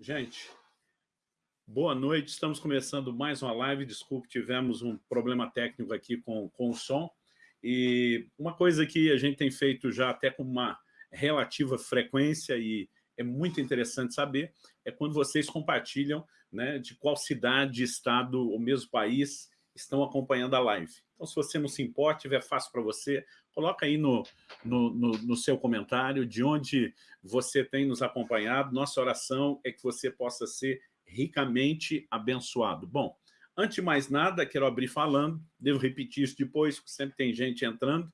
Gente, boa noite. Estamos começando mais uma live. Desculpe, tivemos um problema técnico aqui com, com o som. E uma coisa que a gente tem feito já até com uma relativa frequência e é muito interessante saber é quando vocês compartilham né, de qual cidade, estado ou mesmo país estão acompanhando a live. Então, se você não se importa, tiver fácil para você, coloca aí no, no, no, no, seu comentário de onde você tem nos acompanhado. Nossa oração é que você possa ser ricamente abençoado. Bom, antes de mais nada, quero abrir falando, devo repetir isso depois, porque sempre tem gente entrando,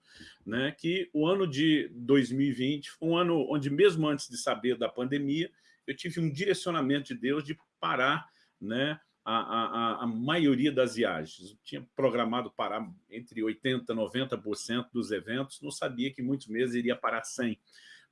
né, que o ano de 2020 foi um ano onde, mesmo antes de saber da pandemia, eu tive um direcionamento de Deus de parar né, a, a, a maioria das viagens. Eu tinha programado parar entre 80% e 90% dos eventos, não sabia que muitos meses iria parar 100%.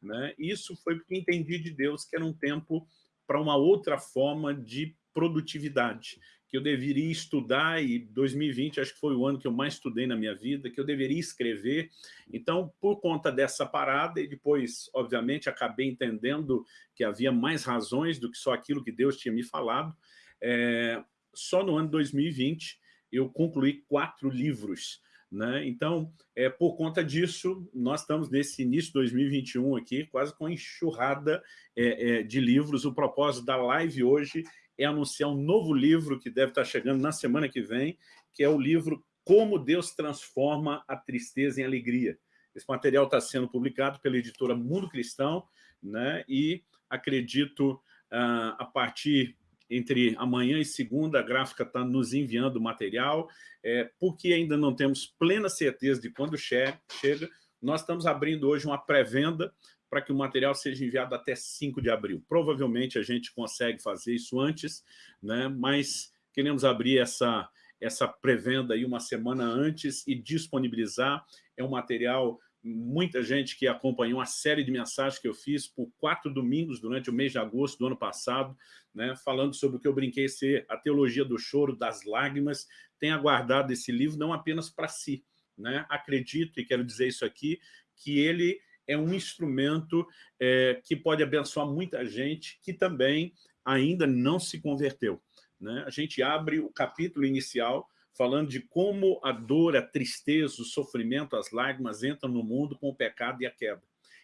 Né? Isso foi porque entendi de Deus que era um tempo para uma outra forma de produtividade, que eu deveria estudar, e 2020 acho que foi o ano que eu mais estudei na minha vida, que eu deveria escrever. Então, por conta dessa parada, e depois, obviamente, acabei entendendo que havia mais razões do que só aquilo que Deus tinha me falado, é, só no ano 2020 eu concluí quatro livros. Né? Então, é, por conta disso, nós estamos nesse início de 2021 aqui, quase com enxurrada é, é, de livros. O propósito da live hoje é anunciar um novo livro que deve estar chegando na semana que vem, que é o livro Como Deus Transforma a Tristeza em Alegria. Esse material está sendo publicado pela editora Mundo Cristão, né? e acredito, ah, a partir entre amanhã e segunda, a gráfica está nos enviando material, é, porque ainda não temos plena certeza de quando che chega, nós estamos abrindo hoje uma pré-venda para que o material seja enviado até 5 de abril. Provavelmente a gente consegue fazer isso antes, né? mas queremos abrir essa, essa pré-venda uma semana antes e disponibilizar. É um material muita gente que acompanhou a série de mensagens que eu fiz por quatro domingos durante o mês de agosto do ano passado, né, falando sobre o que eu brinquei ser a teologia do choro, das lágrimas, tem aguardado esse livro não apenas para si. Né? Acredito, e quero dizer isso aqui, que ele é um instrumento é, que pode abençoar muita gente que também ainda não se converteu. Né? A gente abre o capítulo inicial falando de como a dor, a tristeza, o sofrimento, as lágrimas entram no mundo com o pecado e a queda.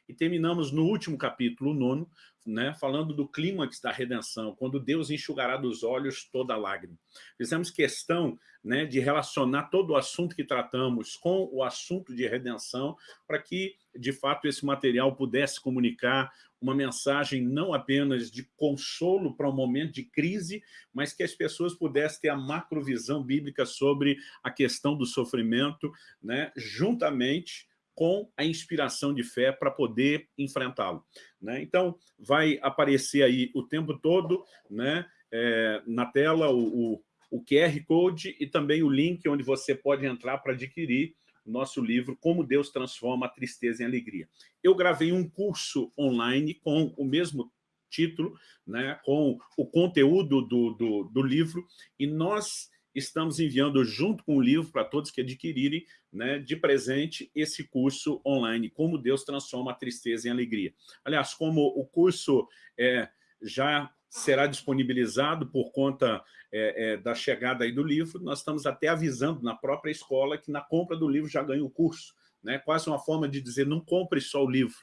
E terminamos no último capítulo, nono, né, falando do clímax da redenção, quando Deus enxugará dos olhos toda lágrima. Fizemos questão né, de relacionar todo o assunto que tratamos com o assunto de redenção, para que, de fato, esse material pudesse comunicar uma mensagem não apenas de consolo para um momento de crise, mas que as pessoas pudessem ter a macrovisão bíblica sobre a questão do sofrimento, né, juntamente com a inspiração de fé para poder enfrentá-lo. Né? Então, vai aparecer aí o tempo todo né, é, na tela o, o, o QR Code e também o link onde você pode entrar para adquirir nosso livro Como Deus Transforma a Tristeza em Alegria. Eu gravei um curso online com o mesmo título, né, com o conteúdo do, do, do livro, e nós estamos enviando junto com o livro para todos que adquirirem né, de presente esse curso online, Como Deus Transforma a Tristeza em Alegria. Aliás, como o curso é, já será disponibilizado por conta é, é, da chegada aí do livro, nós estamos até avisando na própria escola que na compra do livro já ganha o curso. Né? Quase uma forma de dizer, não compre só o livro,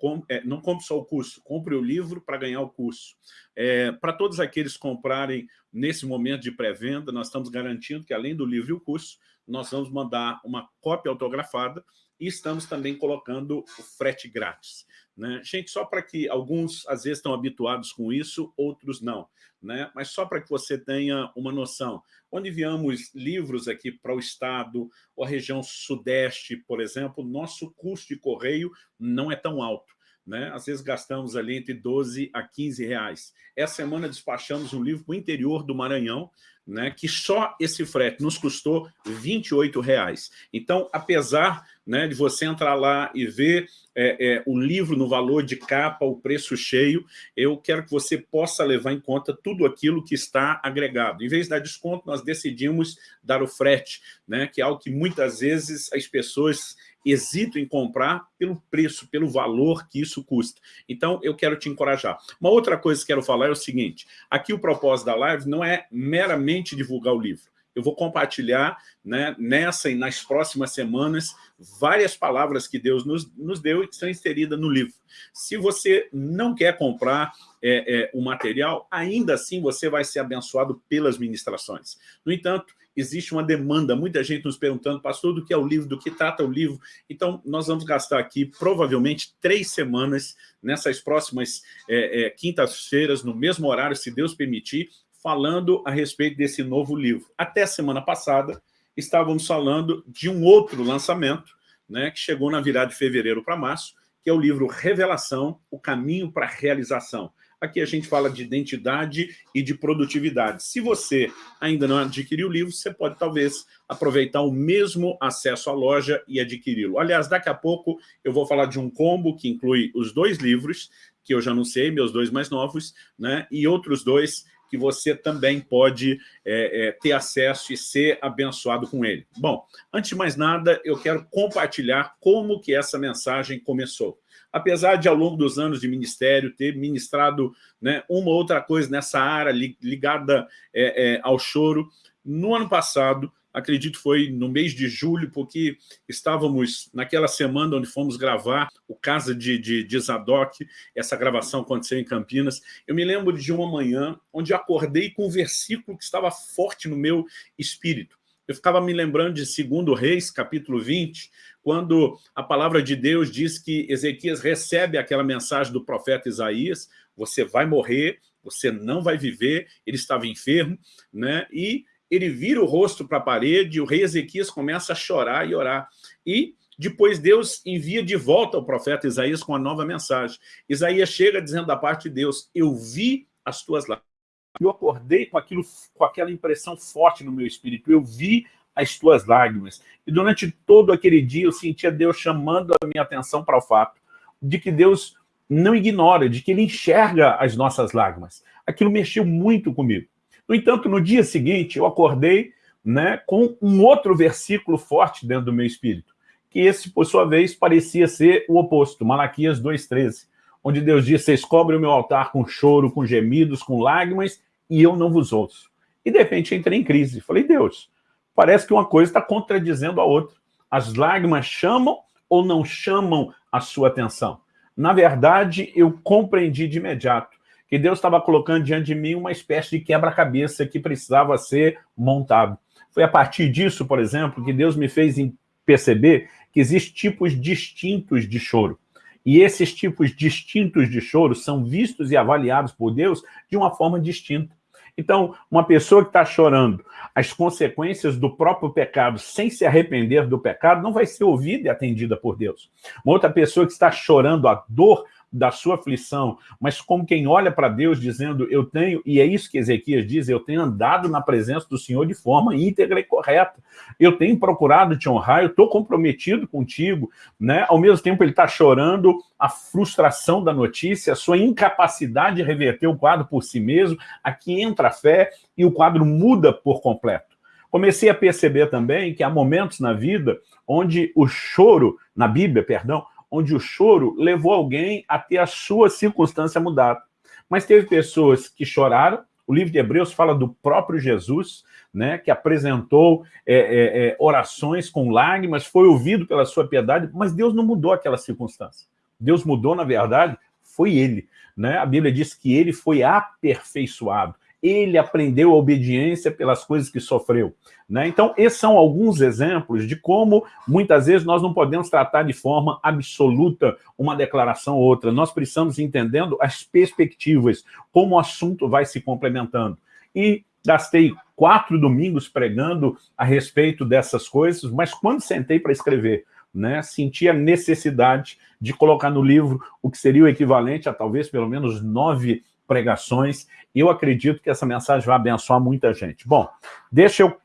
com, é, não compre só o curso, compre o livro para ganhar o curso. É, para todos aqueles que comprarem nesse momento de pré-venda, nós estamos garantindo que, além do livro e o curso, nós vamos mandar uma cópia autografada e estamos também colocando o frete grátis. Né? Gente, só para que alguns, às vezes, estão habituados com isso, outros não. Né? Mas só para que você tenha uma noção. Quando enviamos livros aqui para o Estado, ou a região Sudeste, por exemplo, nosso custo de correio não é tão alto. Né? Às vezes gastamos ali entre 12 a 15 reais. Essa semana despachamos um livro para o interior do Maranhão, né, que só esse frete nos custou 28 reais. Então, apesar né, de você entrar lá e ver é, é, o livro no valor de capa, o preço cheio, eu quero que você possa levar em conta tudo aquilo que está agregado. Em vez de dar desconto, nós decidimos dar o frete, né, que é algo que muitas vezes as pessoas hesito em comprar pelo preço, pelo valor que isso custa. Então, eu quero te encorajar. Uma outra coisa que quero falar é o seguinte, aqui o propósito da live não é meramente divulgar o livro. Eu vou compartilhar né, nessa e nas próximas semanas várias palavras que Deus nos, nos deu e que estão inseridas no livro. Se você não quer comprar é, é, o material, ainda assim você vai ser abençoado pelas ministrações. No entanto, existe uma demanda, muita gente nos perguntando, pastor, do que é o livro, do que trata o livro. Então, nós vamos gastar aqui, provavelmente, três semanas, nessas próximas é, é, quintas-feiras, no mesmo horário, se Deus permitir, falando a respeito desse novo livro. Até semana passada, estávamos falando de um outro lançamento, né, que chegou na virada de fevereiro para março, que é o livro Revelação, o caminho para a realização. Aqui a gente fala de identidade e de produtividade. Se você ainda não adquiriu o livro, você pode talvez aproveitar o mesmo acesso à loja e adquiri-lo. Aliás, daqui a pouco eu vou falar de um combo que inclui os dois livros, que eu já anunciei, meus dois mais novos, né, e outros dois que você também pode é, é, ter acesso e ser abençoado com ele. Bom, antes de mais nada, eu quero compartilhar como que essa mensagem começou. Apesar de, ao longo dos anos de ministério, ter ministrado né, uma ou outra coisa nessa área ligada é, é, ao choro, no ano passado, acredito foi no mês de julho, porque estávamos naquela semana onde fomos gravar o Casa de, de, de Zadok, essa gravação aconteceu em Campinas. Eu me lembro de uma manhã onde acordei com um versículo que estava forte no meu espírito. Eu ficava me lembrando de 2 Reis, capítulo 20, quando a palavra de Deus diz que Ezequias recebe aquela mensagem do profeta Isaías, você vai morrer, você não vai viver, ele estava enfermo, né? e ele vira o rosto para a parede, o rei Ezequias começa a chorar e orar. E depois Deus envia de volta o profeta Isaías com uma nova mensagem. Isaías chega dizendo da parte de Deus, eu vi as tuas lágrimas. Eu acordei com, aquilo, com aquela impressão forte no meu espírito, eu vi as tuas lágrimas. E durante todo aquele dia eu sentia Deus chamando a minha atenção para o fato de que Deus não ignora, de que Ele enxerga as nossas lágrimas. Aquilo mexeu muito comigo. No entanto, no dia seguinte, eu acordei né, com um outro versículo forte dentro do meu espírito, que esse, por sua vez, parecia ser o oposto, Malaquias 2,13, onde Deus diz, vocês cobrem o meu altar com choro, com gemidos, com lágrimas, e eu não vos ouço. E, de repente, entrei em crise. Falei, Deus, parece que uma coisa está contradizendo a outra. As lágrimas chamam ou não chamam a sua atenção? Na verdade, eu compreendi de imediato que Deus estava colocando diante de mim uma espécie de quebra-cabeça que precisava ser montado. Foi a partir disso, por exemplo, que Deus me fez perceber que existem tipos distintos de choro. E esses tipos distintos de choro são vistos e avaliados por Deus de uma forma distinta. Então, uma pessoa que está chorando as consequências do próprio pecado sem se arrepender do pecado não vai ser ouvida e atendida por Deus. Uma outra pessoa que está chorando a dor da sua aflição, mas como quem olha para Deus dizendo, eu tenho, e é isso que Ezequias diz, eu tenho andado na presença do Senhor de forma íntegra e correta. Eu tenho procurado te honrar, eu estou comprometido contigo, né? Ao mesmo tempo ele está chorando a frustração da notícia, a sua incapacidade de reverter o quadro por si mesmo, aqui entra a fé e o quadro muda por completo. Comecei a perceber também que há momentos na vida onde o choro, na Bíblia, perdão, onde o choro levou alguém a ter a sua circunstância mudada. Mas teve pessoas que choraram, o livro de Hebreus fala do próprio Jesus, né, que apresentou é, é, é, orações com lágrimas, foi ouvido pela sua piedade, mas Deus não mudou aquela circunstância. Deus mudou, na verdade, foi ele. Né? A Bíblia diz que ele foi aperfeiçoado ele aprendeu a obediência pelas coisas que sofreu. Né? Então, esses são alguns exemplos de como, muitas vezes, nós não podemos tratar de forma absoluta uma declaração ou outra. Nós precisamos entendendo as perspectivas, como o assunto vai se complementando. E gastei quatro domingos pregando a respeito dessas coisas, mas quando sentei para escrever, né, senti a necessidade de colocar no livro o que seria o equivalente a talvez pelo menos nove pregações, eu acredito que essa mensagem vai abençoar muita gente. Bom, deixa eu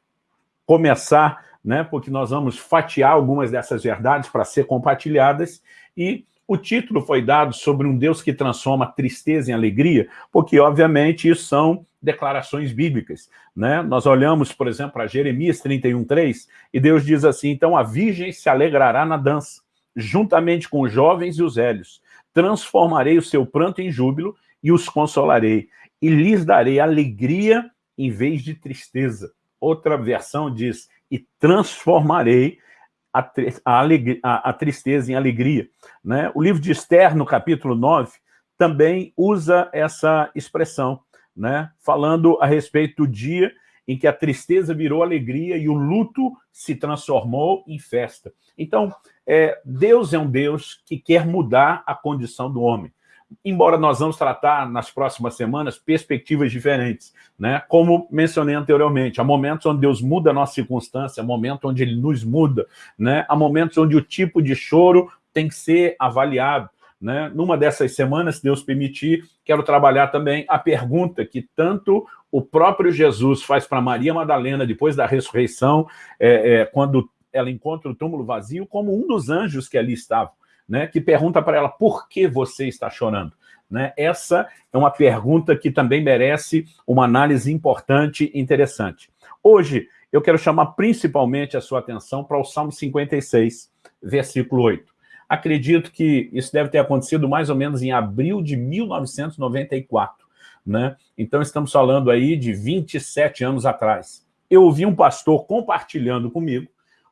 começar, né, porque nós vamos fatiar algumas dessas verdades para ser compartilhadas, e o título foi dado sobre um Deus que transforma tristeza em alegria, porque, obviamente, isso são declarações bíblicas. Né? Nós olhamos, por exemplo, para Jeremias 31,3, e Deus diz assim, então a virgem se alegrará na dança, juntamente com os jovens e os velhos. Transformarei o seu pranto em júbilo e os consolarei, e lhes darei alegria em vez de tristeza. Outra versão diz, e transformarei a, a, a, a tristeza em alegria. Né? O livro de Esther, no capítulo 9, também usa essa expressão, né? falando a respeito do dia em que a tristeza virou alegria e o luto se transformou em festa. Então, é, Deus é um Deus que quer mudar a condição do homem embora nós vamos tratar nas próximas semanas perspectivas diferentes, né? como mencionei anteriormente, há momentos onde Deus muda a nossa circunstância, há momentos onde Ele nos muda, né? há momentos onde o tipo de choro tem que ser avaliado. Né? Numa dessas semanas, se Deus permitir, quero trabalhar também a pergunta que tanto o próprio Jesus faz para Maria Madalena, depois da ressurreição, é, é, quando ela encontra o túmulo vazio, como um dos anjos que ali estavam né, que pergunta para ela por que você está chorando. Né? Essa é uma pergunta que também merece uma análise importante e interessante. Hoje, eu quero chamar principalmente a sua atenção para o Salmo 56, versículo 8. Acredito que isso deve ter acontecido mais ou menos em abril de 1994. Né? Então, estamos falando aí de 27 anos atrás. Eu ouvi um pastor compartilhando comigo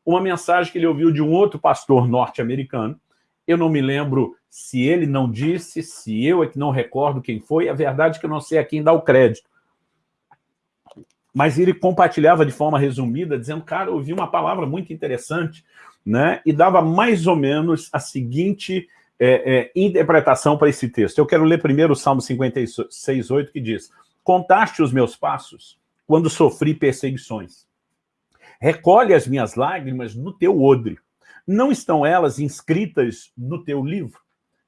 uma mensagem que ele ouviu de um outro pastor norte-americano, eu não me lembro se ele não disse, se eu é que não recordo quem foi. A verdade é que eu não sei a quem dá o crédito. Mas ele compartilhava de forma resumida, dizendo, cara, eu ouvi uma palavra muito interessante, né? e dava mais ou menos a seguinte é, é, interpretação para esse texto. Eu quero ler primeiro o Salmo 56, 8, que diz, Contaste os meus passos quando sofri perseguições. Recolhe as minhas lágrimas no teu odre não estão elas inscritas no teu livro?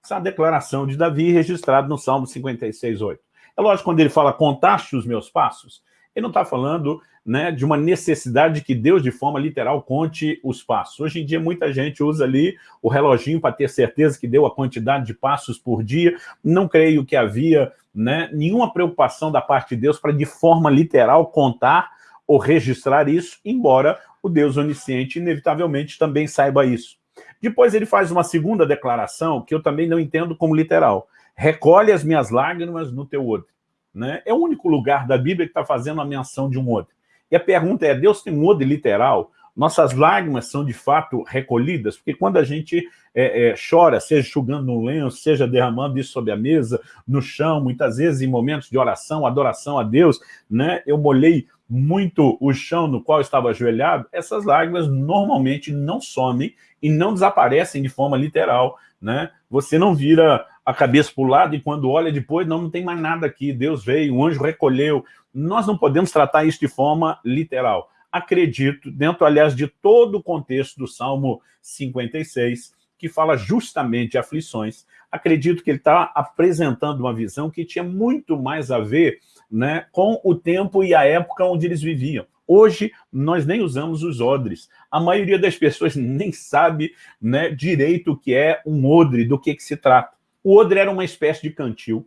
Essa é declaração de Davi registrada no Salmo 56, 8. É lógico, quando ele fala, contaste os meus passos, ele não está falando né, de uma necessidade de que Deus, de forma literal, conte os passos. Hoje em dia, muita gente usa ali o reloginho para ter certeza que deu a quantidade de passos por dia. Não creio que havia né, nenhuma preocupação da parte de Deus para, de forma literal, contar ou registrar isso, embora o Deus onisciente inevitavelmente também saiba isso. Depois ele faz uma segunda declaração, que eu também não entendo como literal. Recolhe as minhas lágrimas no teu odre. Né? É o único lugar da Bíblia que está fazendo a menção de um odre. E a pergunta é, Deus tem um odre literal? Nossas lágrimas são de fato recolhidas? Porque quando a gente é, é, chora, seja enxugando no lenço, seja derramando isso sobre a mesa, no chão, muitas vezes em momentos de oração, adoração a Deus, né? eu molhei muito o chão no qual estava ajoelhado, essas lágrimas normalmente não somem e não desaparecem de forma literal. Né? Você não vira a cabeça para o lado e quando olha depois, não, não tem mais nada aqui, Deus veio, o anjo recolheu. Nós não podemos tratar isso de forma literal. Acredito, dentro, aliás, de todo o contexto do Salmo 56, que fala justamente de aflições, acredito que ele está apresentando uma visão que tinha muito mais a ver né, com o tempo e a época onde eles viviam. Hoje, nós nem usamos os odres. A maioria das pessoas nem sabe né, direito o que é um odre, do que, que se trata. O odre era uma espécie de cantil,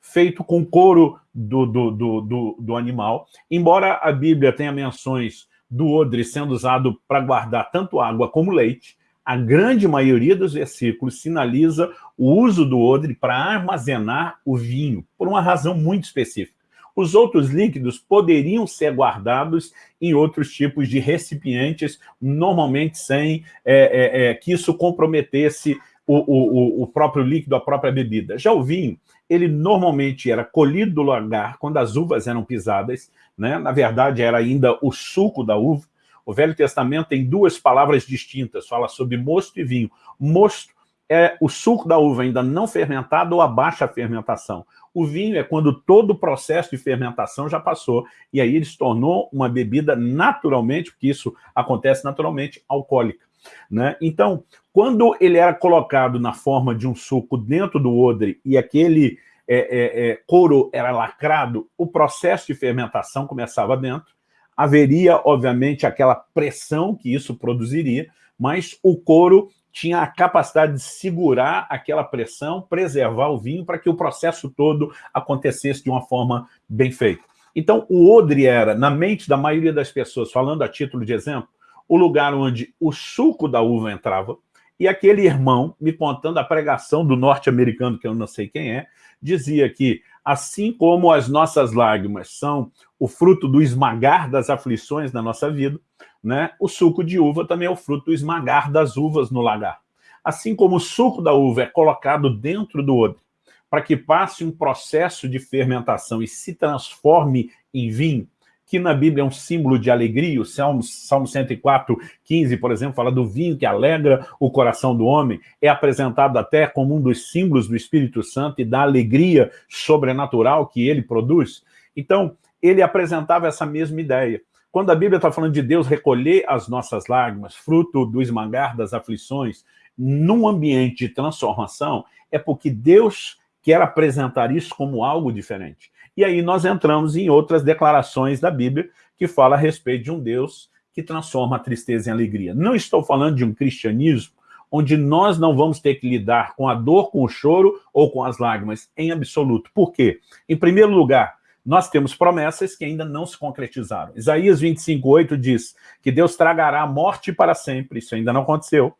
feito com couro do, do, do, do, do animal. Embora a Bíblia tenha menções do odre sendo usado para guardar tanto água como leite, a grande maioria dos versículos sinaliza o uso do odre para armazenar o vinho, por uma razão muito específica. Os outros líquidos poderiam ser guardados em outros tipos de recipientes, normalmente sem é, é, é, que isso comprometesse o, o, o, próprio líquido, a própria bebida. Já o vinho, ele normalmente era colhido do lagar quando as uvas eram pisadas, né? na verdade era ainda o suco da uva. O Velho Testamento tem duas palavras distintas, fala sobre mosto e vinho. Mosto é o suco da uva ainda não fermentado ou a baixa fermentação. O vinho é quando todo o processo de fermentação já passou, e aí ele se tornou uma bebida naturalmente, porque isso acontece naturalmente, alcoólica. Né? Então, quando ele era colocado na forma de um suco dentro do odre e aquele é, é, é, couro era lacrado, o processo de fermentação começava dentro, haveria, obviamente, aquela pressão que isso produziria, mas o couro tinha a capacidade de segurar aquela pressão, preservar o vinho para que o processo todo acontecesse de uma forma bem feita. Então, o odre era, na mente da maioria das pessoas, falando a título de exemplo, o lugar onde o suco da uva entrava, e aquele irmão, me contando a pregação do norte-americano, que eu não sei quem é, dizia que, assim como as nossas lágrimas são o fruto do esmagar das aflições na nossa vida, né, o suco de uva também é o fruto do esmagar das uvas no lagar. Assim como o suco da uva é colocado dentro do odre, para que passe um processo de fermentação e se transforme em vinho, que na Bíblia é um símbolo de alegria, o Salmo, Salmo 104, 15, por exemplo, fala do vinho que alegra o coração do homem, é apresentado até como um dos símbolos do Espírito Santo e da alegria sobrenatural que ele produz. Então, ele apresentava essa mesma ideia. Quando a Bíblia está falando de Deus recolher as nossas lágrimas, fruto do esmagar das aflições, num ambiente de transformação, é porque Deus quer apresentar isso como algo diferente. E aí nós entramos em outras declarações da Bíblia que fala a respeito de um Deus que transforma a tristeza em alegria. Não estou falando de um cristianismo onde nós não vamos ter que lidar com a dor, com o choro ou com as lágrimas, em absoluto. Por quê? Em primeiro lugar, nós temos promessas que ainda não se concretizaram. Isaías 25,8 diz que Deus tragará a morte para sempre, isso ainda não aconteceu,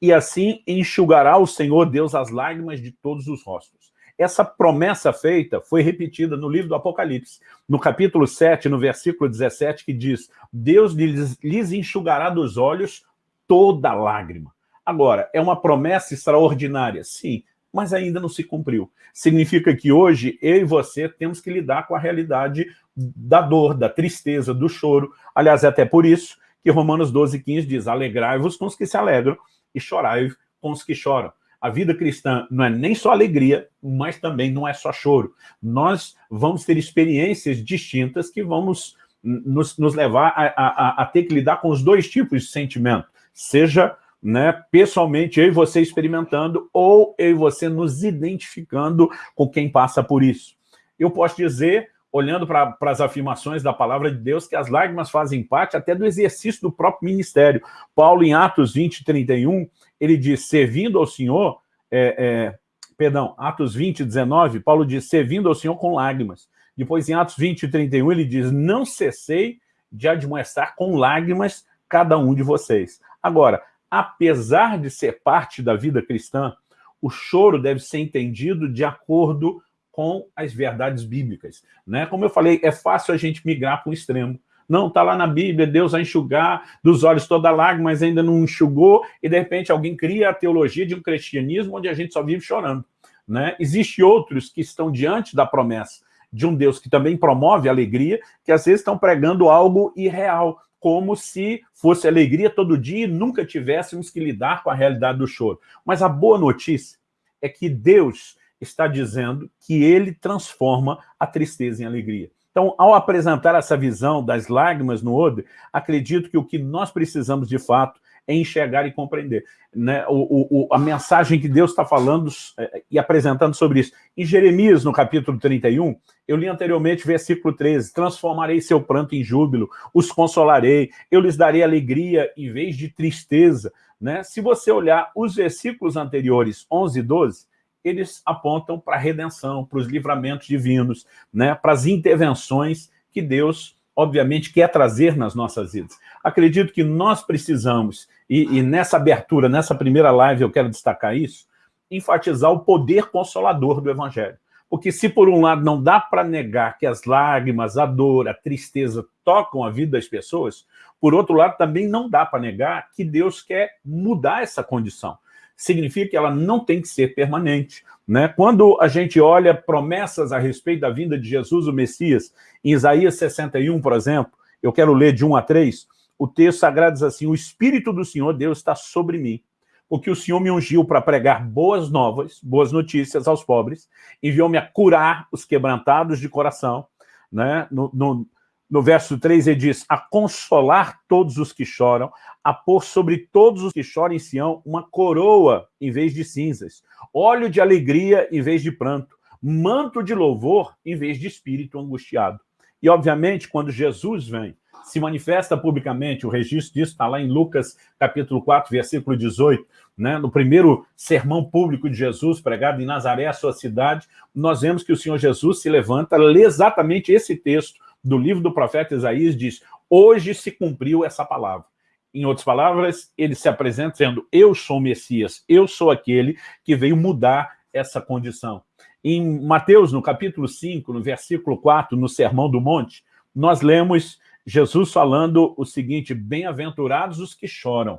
e assim enxugará o Senhor Deus as lágrimas de todos os rostos. Essa promessa feita foi repetida no livro do Apocalipse, no capítulo 7, no versículo 17, que diz, Deus lhes, lhes enxugará dos olhos toda lágrima. Agora, é uma promessa extraordinária, sim, mas ainda não se cumpriu. Significa que hoje eu e você temos que lidar com a realidade da dor, da tristeza, do choro. Aliás, é até por isso que Romanos 12, 15 diz, alegrai-vos com os que se alegram e chorai com os que choram. A vida cristã não é nem só alegria, mas também não é só choro. Nós vamos ter experiências distintas que vamos nos, nos levar a, a, a, ter que lidar com os dois tipos de sentimento. Seja né, pessoalmente eu e você experimentando, ou eu e você nos identificando com quem passa por isso. Eu posso dizer, olhando para as afirmações da palavra de Deus, que as lágrimas fazem parte até do exercício do próprio ministério. Paulo, em Atos 20, 31, ele diz, servindo ao Senhor, é, é, perdão, Atos 20, 19, Paulo diz, servindo ao Senhor com lágrimas. Depois, em Atos 20, 31, ele diz, não cessei de admoestar com lágrimas cada um de vocês. Agora, apesar de ser parte da vida cristã, o choro deve ser entendido de acordo com as verdades bíblicas. Né? Como eu falei, é fácil a gente migrar para o extremo. Não, está lá na Bíblia, Deus vai enxugar dos olhos toda lágrima, mas ainda não enxugou, e de repente alguém cria a teologia de um cristianismo onde a gente só vive chorando. Né? Existem outros que estão diante da promessa de um Deus que também promove alegria, que às vezes estão pregando algo irreal, como se fosse alegria todo dia e nunca tivéssemos que lidar com a realidade do choro. Mas a boa notícia é que Deus está dizendo que ele transforma a tristeza em alegria. Então, ao apresentar essa visão das lágrimas no odre, acredito que o que nós precisamos, de fato, é enxergar e compreender. Né? O, o, a mensagem que Deus está falando é, e apresentando sobre isso. Em Jeremias, no capítulo 31, eu li anteriormente versículo 13, transformarei seu pranto em júbilo, os consolarei, eu lhes darei alegria em vez de tristeza. Né? Se você olhar os versículos anteriores, 11 e 12, eles apontam para a redenção, para os livramentos divinos, né, para as intervenções que Deus, obviamente, quer trazer nas nossas vidas. Acredito que nós precisamos, e, e nessa abertura, nessa primeira live eu quero destacar isso, enfatizar o poder consolador do Evangelho. Porque se por um lado não dá para negar que as lágrimas, a dor, a tristeza tocam a vida das pessoas, por outro lado também não dá para negar que Deus quer mudar essa condição significa que ela não tem que ser permanente. Né? Quando a gente olha promessas a respeito da vinda de Jesus, o Messias, em Isaías 61, por exemplo, eu quero ler de 1 a 3, o texto sagrado diz assim, o Espírito do Senhor Deus está sobre mim, porque o Senhor me ungiu para pregar boas novas, boas notícias aos pobres, enviou-me a curar os quebrantados de coração, né? no, no no verso 3 ele diz, a consolar todos os que choram, a pôr sobre todos os que choram em Sião uma coroa em vez de cinzas, óleo de alegria em vez de pranto, manto de louvor em vez de espírito angustiado. E, obviamente, quando Jesus vem, se manifesta publicamente, o registro disso está lá em Lucas, capítulo 4, versículo 18, né? no primeiro sermão público de Jesus, pregado em Nazaré, a sua cidade, nós vemos que o Senhor Jesus se levanta, lê exatamente esse texto, do livro do profeta Isaías diz, hoje se cumpriu essa palavra. Em outras palavras, ele se apresenta dizendo, eu sou o Messias, eu sou aquele que veio mudar essa condição. Em Mateus, no capítulo 5, no versículo 4, no Sermão do Monte, nós lemos Jesus falando o seguinte, bem-aventurados os que choram,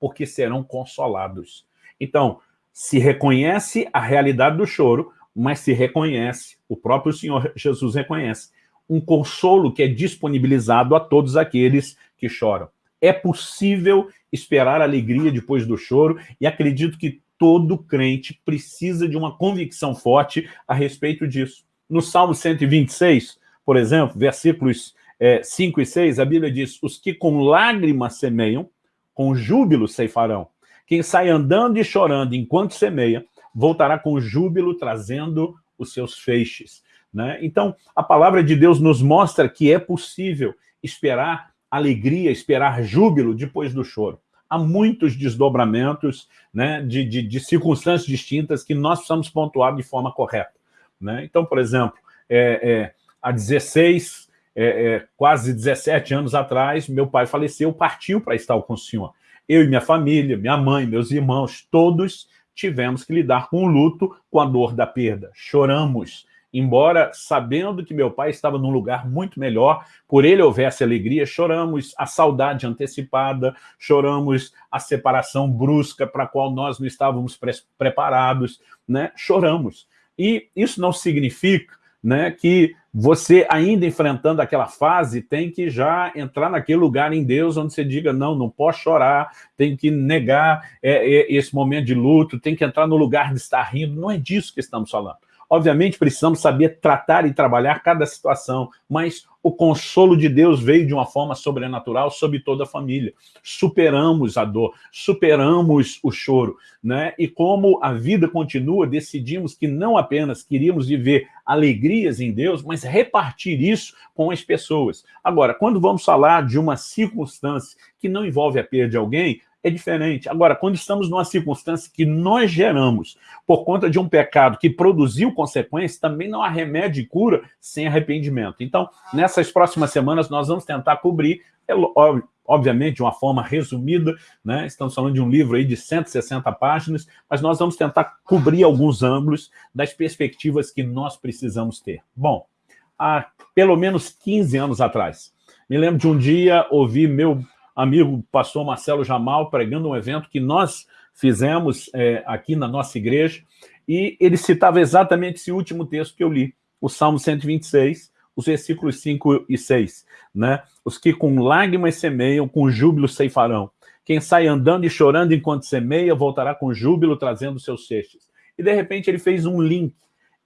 porque serão consolados. Então, se reconhece a realidade do choro, mas se reconhece, o próprio Senhor Jesus reconhece, um consolo que é disponibilizado a todos aqueles que choram. É possível esperar alegria depois do choro e acredito que todo crente precisa de uma convicção forte a respeito disso. No Salmo 126, por exemplo, versículos é, 5 e 6, a Bíblia diz, os que com lágrimas semeiam, com júbilo ceifarão. Quem sai andando e chorando enquanto semeia, voltará com júbilo trazendo os seus feixes. Né? Então, a palavra de Deus nos mostra que é possível esperar alegria, esperar júbilo depois do choro. Há muitos desdobramentos né, de, de, de circunstâncias distintas que nós precisamos pontuar de forma correta. Né? Então, por exemplo, é, é, há 16, é, é, quase 17 anos atrás, meu pai faleceu, partiu para estar com o senhor. Eu e minha família, minha mãe, meus irmãos, todos tivemos que lidar com o luto, com a dor da perda. Choramos, embora sabendo que meu pai estava num lugar muito melhor, por ele houvesse alegria, choramos a saudade antecipada, choramos a separação brusca para a qual nós não estávamos pre preparados, né? choramos. E isso não significa né, que você, ainda enfrentando aquela fase, tem que já entrar naquele lugar em Deus onde você diga, não, não posso chorar, tem que negar é, é, esse momento de luto, tem que entrar no lugar de estar rindo. Não é disso que estamos falando. Obviamente, precisamos saber tratar e trabalhar cada situação, mas o consolo de Deus veio de uma forma sobrenatural sobre toda a família. Superamos a dor, superamos o choro, né? E como a vida continua, decidimos que não apenas queríamos viver alegrias em Deus, mas repartir isso com as pessoas. Agora, quando vamos falar de uma circunstância que não envolve a perda de alguém, é diferente. Agora, quando estamos numa circunstância que nós geramos por conta de um pecado que produziu consequências, também não há remédio e cura sem arrependimento. Então, nessas próximas semanas, nós vamos tentar cobrir, é, obviamente, de uma forma resumida, né? estamos falando de um livro aí de 160 páginas, mas nós vamos tentar cobrir alguns ângulos das perspectivas que nós precisamos ter. Bom, há pelo menos 15 anos atrás, me lembro de um dia ouvir meu amigo pastor Marcelo Jamal pregando um evento que nós fizemos é, aqui na nossa igreja, e ele citava exatamente esse último texto que eu li, o Salmo 126, os versículos 5 e 6, né? Os que com lágrimas semeiam, com júbilo ceifarão. Quem sai andando e chorando enquanto semeia, voltará com júbilo trazendo seus cestos. E de repente ele fez um link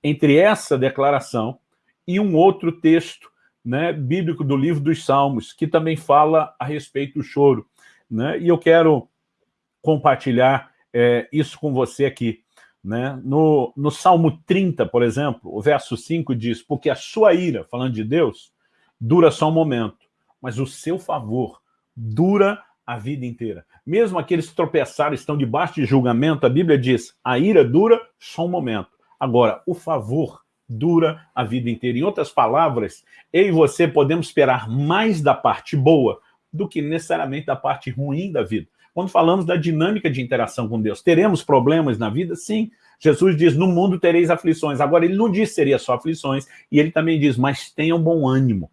entre essa declaração e um outro texto né, bíblico do livro dos Salmos, que também fala a respeito do choro. Né? E eu quero compartilhar é, isso com você aqui. Né? No, no Salmo 30, por exemplo, o verso 5 diz, porque a sua ira, falando de Deus, dura só um momento, mas o seu favor dura a vida inteira. Mesmo aqueles que tropeçaram estão debaixo de julgamento, a Bíblia diz, a ira dura só um momento. Agora, o favor dura a vida inteira. Em outras palavras, eu e você podemos esperar mais da parte boa do que necessariamente da parte ruim da vida. Quando falamos da dinâmica de interação com Deus, teremos problemas na vida? Sim. Jesus diz, no mundo tereis aflições. Agora, ele não diz seria só aflições, e ele também diz, mas tenham bom ânimo.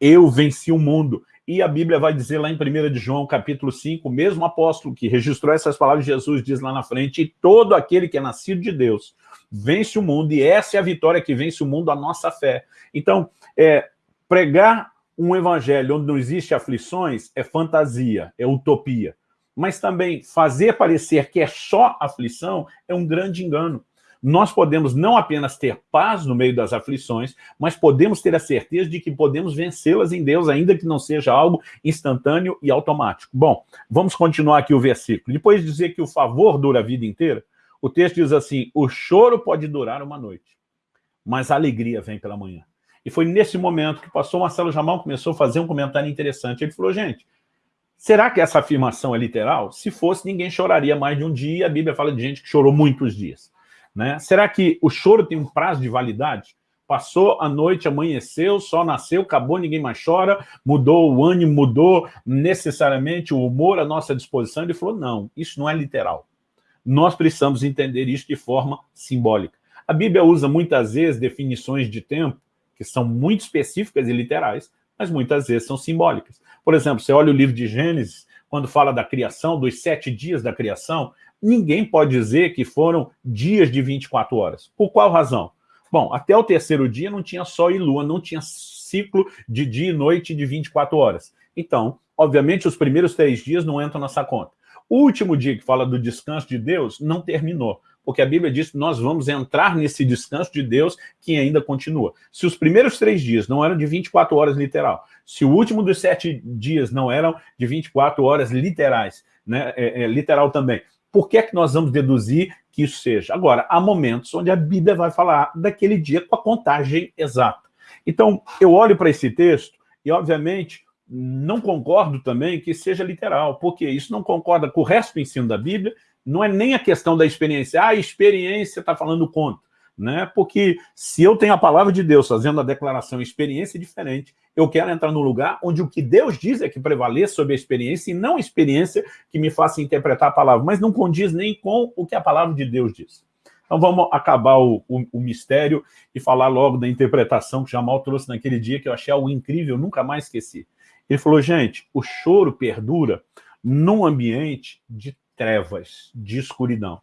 Eu venci o mundo. E a Bíblia vai dizer lá em 1 de João, capítulo 5, o mesmo apóstolo que registrou essas palavras Jesus diz lá na frente, e todo aquele que é nascido de Deus vence o mundo, e essa é a vitória que vence o mundo, a nossa fé. Então, é, pregar um evangelho onde não existe aflições é fantasia, é utopia. Mas também fazer parecer que é só aflição é um grande engano. Nós podemos não apenas ter paz no meio das aflições, mas podemos ter a certeza de que podemos vencê-las em Deus, ainda que não seja algo instantâneo e automático. Bom, vamos continuar aqui o versículo. Depois de dizer que o favor dura a vida inteira, o texto diz assim, o choro pode durar uma noite, mas a alegria vem pela manhã. E foi nesse momento que o pastor Marcelo Jamal começou a fazer um comentário interessante. Ele falou, gente, será que essa afirmação é literal? Se fosse, ninguém choraria mais de um dia. A Bíblia fala de gente que chorou muitos dias. Né? Será que o choro tem um prazo de validade? Passou a noite, amanheceu, sol nasceu, acabou, ninguém mais chora, mudou o ânimo, mudou necessariamente o humor à nossa disposição. Ele falou, não, isso não é literal. Nós precisamos entender isso de forma simbólica. A Bíblia usa muitas vezes definições de tempo que são muito específicas e literais, mas muitas vezes são simbólicas. Por exemplo, você olha o livro de Gênesis, quando fala da criação, dos sete dias da criação, ninguém pode dizer que foram dias de 24 horas. Por qual razão? Bom, até o terceiro dia não tinha sol e lua, não tinha ciclo de dia e noite de 24 horas. Então, obviamente, os primeiros três dias não entram nessa conta. O último dia que fala do descanso de Deus não terminou, porque a Bíblia diz que nós vamos entrar nesse descanso de Deus que ainda continua. Se os primeiros três dias não eram de 24 horas literal, se o último dos sete dias não eram de 24 horas literais, né, é, é, literal também, por que é que nós vamos deduzir que isso seja? Agora, há momentos onde a Bíblia vai falar daquele dia com a contagem exata. Então, eu olho para esse texto e, obviamente, não concordo também que seja literal, porque isso não concorda com o resto do ensino da Bíblia, não é nem a questão da experiência. Ah, a experiência está falando contra né? Porque se eu tenho a palavra de Deus fazendo a declaração experiência diferente, eu quero entrar no lugar onde o que Deus diz é que prevaleça sobre a experiência e não a experiência que me faça interpretar a palavra, mas não condiz nem com o que a palavra de Deus diz. Então vamos acabar o, o, o mistério e falar logo da interpretação que Jamal trouxe naquele dia, que eu achei algo incrível, nunca mais esqueci. Ele falou, gente, o choro perdura num ambiente de trevas, de escuridão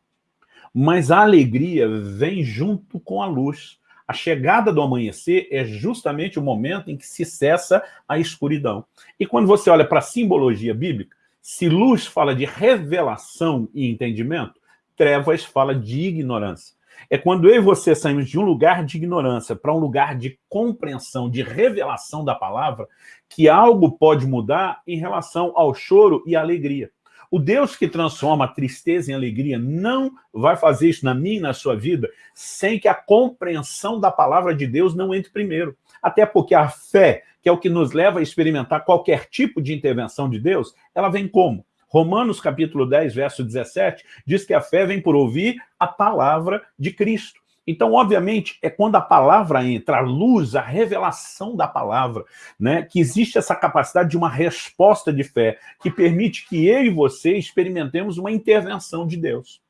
mas a alegria vem junto com a luz. A chegada do amanhecer é justamente o momento em que se cessa a escuridão. E quando você olha para a simbologia bíblica, se luz fala de revelação e entendimento, trevas fala de ignorância. É quando eu e você saímos de um lugar de ignorância para um lugar de compreensão, de revelação da palavra, que algo pode mudar em relação ao choro e à alegria. O Deus que transforma a tristeza em alegria não vai fazer isso na minha e na sua vida sem que a compreensão da palavra de Deus não entre primeiro. Até porque a fé, que é o que nos leva a experimentar qualquer tipo de intervenção de Deus, ela vem como? Romanos capítulo 10, verso 17, diz que a fé vem por ouvir a palavra de Cristo. Então, obviamente, é quando a palavra entra, a luz, a revelação da palavra, né, que existe essa capacidade de uma resposta de fé, que permite que eu e você experimentemos uma intervenção de Deus.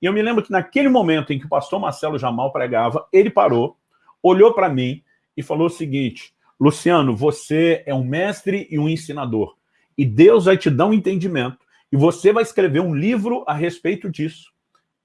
E eu me lembro que naquele momento em que o pastor Marcelo Jamal pregava, ele parou, olhou para mim e falou o seguinte, Luciano, você é um mestre e um ensinador, e Deus vai te dar um entendimento, e você vai escrever um livro a respeito disso.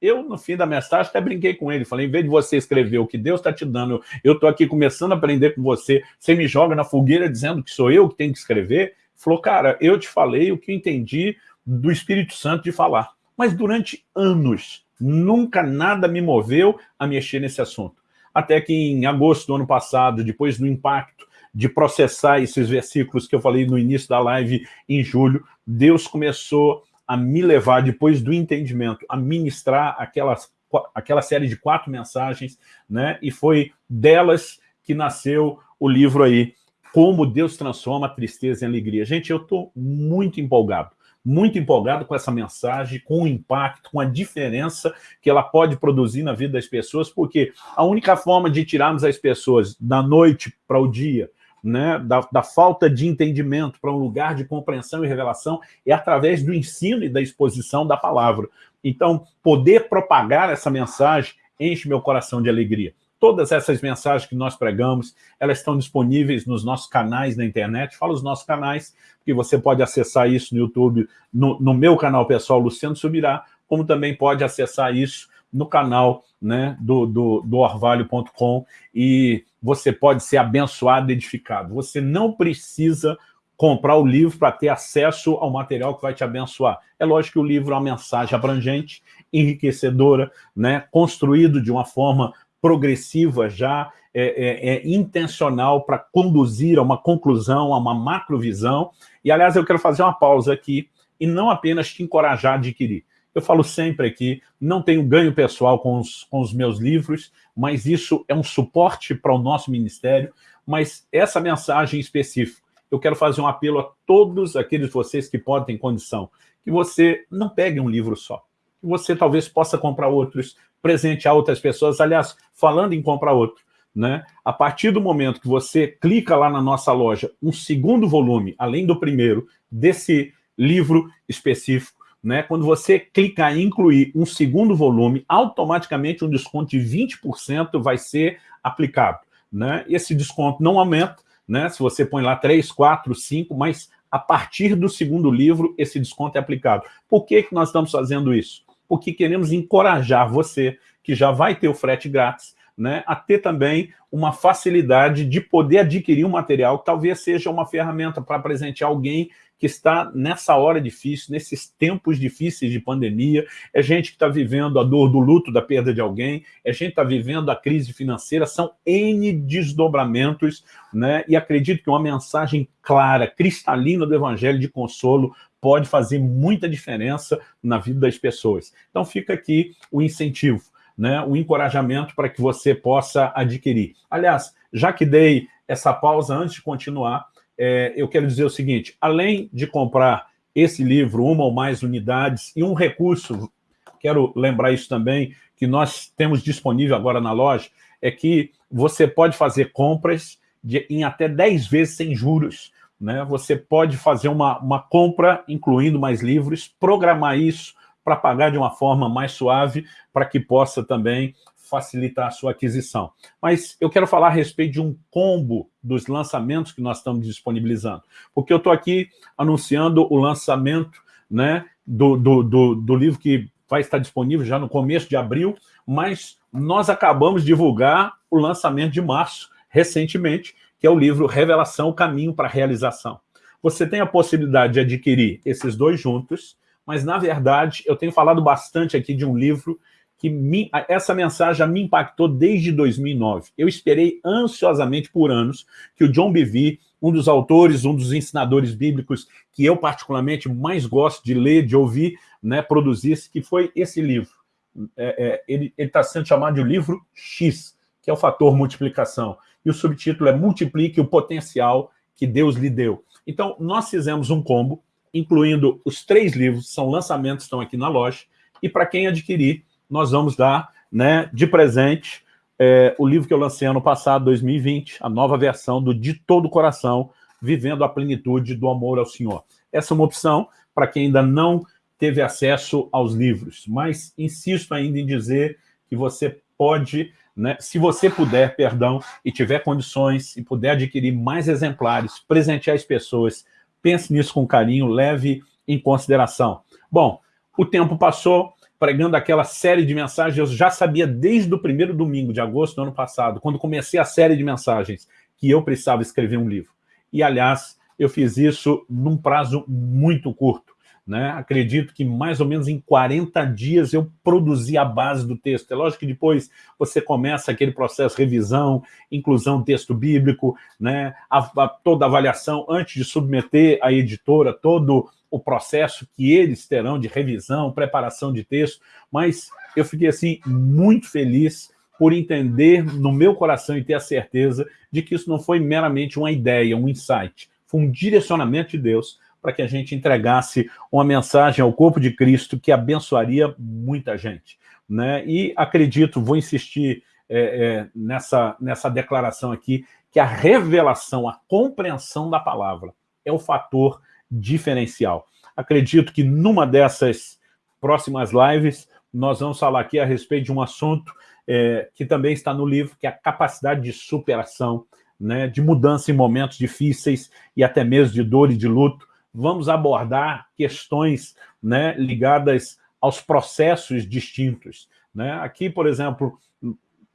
Eu, no fim da mensagem, até brinquei com ele. Falei, em vez de você escrever o que Deus está te dando, eu estou aqui começando a aprender com você, você me joga na fogueira dizendo que sou eu que tenho que escrever. Falou, cara, eu te falei o que entendi do Espírito Santo de falar. Mas durante anos, nunca nada me moveu a mexer nesse assunto. Até que em agosto do ano passado, depois do impacto de processar esses versículos que eu falei no início da live em julho, Deus começou a me levar, depois do entendimento, a ministrar aquelas, aquela série de quatro mensagens, né? e foi delas que nasceu o livro aí, Como Deus Transforma a Tristeza em Alegria. Gente, eu estou muito empolgado, muito empolgado com essa mensagem, com o impacto, com a diferença que ela pode produzir na vida das pessoas, porque a única forma de tirarmos as pessoas da noite para o dia, né, da, da, falta de entendimento para um lugar de compreensão e revelação é através do ensino e da exposição da palavra. Então, poder propagar essa mensagem enche meu coração de alegria. Todas essas mensagens que nós pregamos, elas estão disponíveis nos nossos canais na internet. Fala os nossos canais, que você pode acessar isso no YouTube, no, no meu canal pessoal, Luciano Subirá, como também pode acessar isso no canal né, do, do, do orvalho.com e você pode ser abençoado edificado. Você não precisa comprar o livro para ter acesso ao material que vai te abençoar. É lógico que o livro é uma mensagem abrangente, enriquecedora, né, construído de uma forma progressiva já, é, é, é intencional para conduzir a uma conclusão, a uma macrovisão. E, aliás, eu quero fazer uma pausa aqui e não apenas te encorajar a adquirir. Eu falo sempre aqui, não tenho ganho pessoal com os, com os meus livros, mas isso é um suporte para o nosso ministério, mas essa mensagem específica, eu quero fazer um apelo a todos aqueles de vocês que podem ter condição, que você não pegue um livro só, que você talvez possa comprar outros, presentear outras pessoas, aliás, falando em comprar outro, né? A partir do momento que você clica lá na nossa loja, um segundo volume, além do primeiro, desse livro específico, né? quando você clicar em incluir um segundo volume, automaticamente um desconto de 20% vai ser aplicado. Né? Esse desconto não aumenta, né? se você põe lá 3, 4, 5, mas a partir do segundo livro esse desconto é aplicado. Por que, que nós estamos fazendo isso? Porque queremos encorajar você, que já vai ter o frete grátis, né, a ter também uma facilidade de poder adquirir um material que talvez seja uma ferramenta para presentear alguém que está nessa hora difícil, nesses tempos difíceis de pandemia, é gente que está vivendo a dor do luto da perda de alguém, é gente que está vivendo a crise financeira, são N desdobramentos, né? e acredito que uma mensagem clara, cristalina do Evangelho de consolo pode fazer muita diferença na vida das pessoas. Então fica aqui o incentivo né, o encorajamento para que você possa adquirir. Aliás, já que dei essa pausa antes de continuar, é, eu quero dizer o seguinte, além de comprar esse livro, uma ou mais unidades, e um recurso, quero lembrar isso também, que nós temos disponível agora na loja, é que você pode fazer compras de, em até 10 vezes sem juros. Né? Você pode fazer uma, uma compra, incluindo mais livros, programar isso para pagar de uma forma mais suave, para que possa também facilitar a sua aquisição. Mas eu quero falar a respeito de um combo dos lançamentos que nós estamos disponibilizando, porque eu estou aqui anunciando o lançamento né, do, do, do, do livro que vai estar disponível já no começo de abril, mas nós acabamos de divulgar o lançamento de março, recentemente, que é o livro Revelação, o Caminho para a Realização. Você tem a possibilidade de adquirir esses dois juntos, mas, na verdade, eu tenho falado bastante aqui de um livro que me, essa mensagem me impactou desde 2009. Eu esperei ansiosamente por anos que o John Bevere, um dos autores, um dos ensinadores bíblicos que eu particularmente mais gosto de ler, de ouvir, né, produzisse, que foi esse livro. É, é, ele está sendo chamado de livro X, que é o fator multiplicação. E o subtítulo é Multiplique o potencial que Deus lhe deu. Então, nós fizemos um combo incluindo os três livros, são lançamentos, estão aqui na loja, e para quem adquirir, nós vamos dar né, de presente é, o livro que eu lancei ano passado, 2020, a nova versão do De Todo Coração, Vivendo a Plenitude do Amor ao Senhor. Essa é uma opção para quem ainda não teve acesso aos livros, mas insisto ainda em dizer que você pode, né, se você puder, perdão, e tiver condições e puder adquirir mais exemplares, presentear as pessoas, pense nisso com carinho, leve em consideração. Bom, o tempo passou, pregando aquela série de mensagens, eu já sabia desde o primeiro domingo de agosto do ano passado, quando comecei a série de mensagens, que eu precisava escrever um livro. E, aliás, eu fiz isso num prazo muito curto. Né? Acredito que mais ou menos em 40 dias eu produzi a base do texto. É lógico que depois você começa aquele processo de revisão, inclusão do texto bíblico, né? A, a, toda a avaliação antes de submeter à editora, todo o processo que eles terão de revisão, preparação de texto, mas eu fiquei assim muito feliz por entender no meu coração e ter a certeza de que isso não foi meramente uma ideia, um insight, foi um direcionamento de Deus para que a gente entregasse uma mensagem ao corpo de Cristo que abençoaria muita gente. Né? E acredito, vou insistir é, é, nessa, nessa declaração aqui, que a revelação, a compreensão da palavra é o fator diferencial. Acredito que numa dessas próximas lives, nós vamos falar aqui a respeito de um assunto é, que também está no livro, que é a capacidade de superação, né, de mudança em momentos difíceis e até mesmo de dor e de luto, vamos abordar questões né, ligadas aos processos distintos. Né? Aqui, por exemplo,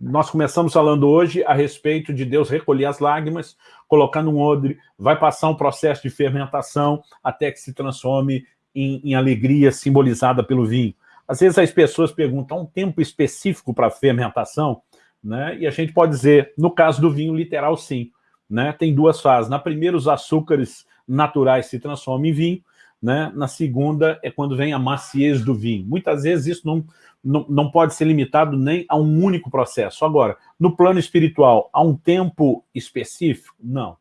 nós começamos falando hoje a respeito de Deus recolher as lágrimas, colocar num odre, vai passar um processo de fermentação até que se transforme em, em alegria simbolizada pelo vinho. Às vezes as pessoas perguntam, um tempo específico para fermentação? Né? E a gente pode dizer, no caso do vinho, literal sim. Né? Tem duas fases. Na primeira, os açúcares naturais se transformam em vinho, né? na segunda é quando vem a maciez do vinho. Muitas vezes isso não, não, não pode ser limitado nem a um único processo. Agora, no plano espiritual, há um tempo específico? Não.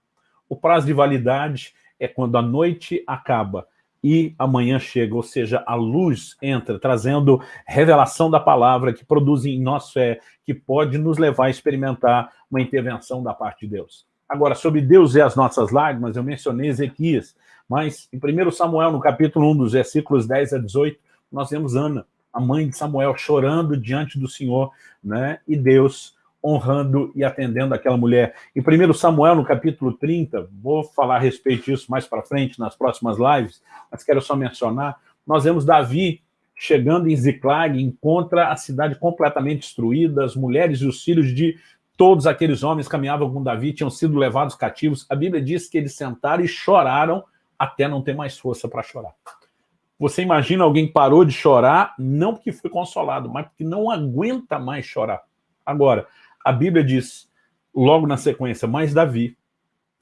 O prazo de validade é quando a noite acaba, e amanhã chega, ou seja, a luz entra, trazendo revelação da palavra que produz em nós fé, que pode nos levar a experimentar uma intervenção da parte de Deus. Agora, sobre Deus e as nossas lágrimas, eu mencionei Ezequias, mas em 1 Samuel, no capítulo 1, dos versículos 10 a 18, nós vemos Ana, a mãe de Samuel, chorando diante do Senhor, né? e Deus honrando e atendendo aquela mulher. Em 1 Samuel, no capítulo 30, vou falar a respeito disso mais para frente, nas próximas lives, mas quero só mencionar, nós vemos Davi chegando em Ziclag, encontra a cidade completamente destruída, as mulheres e os filhos de todos aqueles homens caminhavam com Davi, tinham sido levados cativos. A Bíblia diz que eles sentaram e choraram até não ter mais força para chorar. Você imagina alguém parou de chorar, não porque foi consolado, mas porque não aguenta mais chorar. Agora, a Bíblia diz, logo na sequência, mas Davi